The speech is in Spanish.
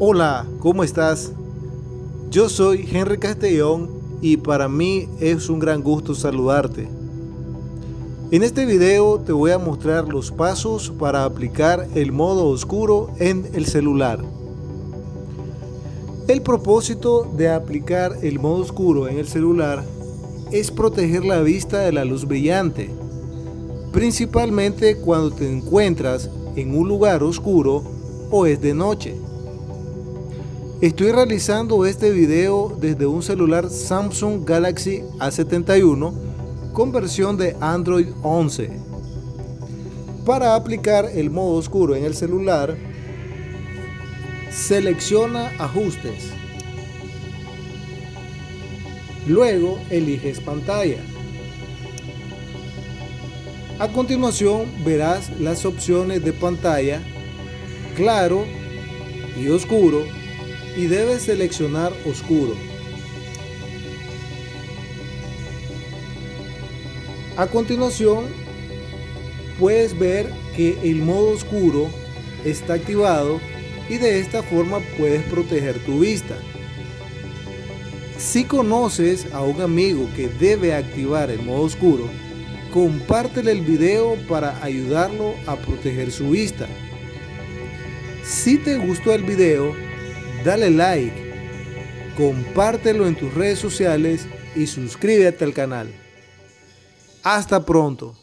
Hola, ¿cómo estás? Yo soy Henry Castellón y para mí es un gran gusto saludarte. En este video te voy a mostrar los pasos para aplicar el modo oscuro en el celular. El propósito de aplicar el modo oscuro en el celular es proteger la vista de la luz brillante, principalmente cuando te encuentras en un lugar oscuro o es de noche. Estoy realizando este video desde un celular Samsung Galaxy A71 con versión de Android 11. Para aplicar el modo oscuro en el celular, selecciona ajustes. Luego eliges pantalla. A continuación verás las opciones de pantalla, claro y oscuro y debes seleccionar oscuro. A continuación puedes ver que el modo oscuro está activado y de esta forma puedes proteger tu vista. Si conoces a un amigo que debe activar el modo oscuro, compártele el video para ayudarlo a proteger su vista. Si te gustó el video, dale like, compártelo en tus redes sociales y suscríbete al canal. Hasta pronto.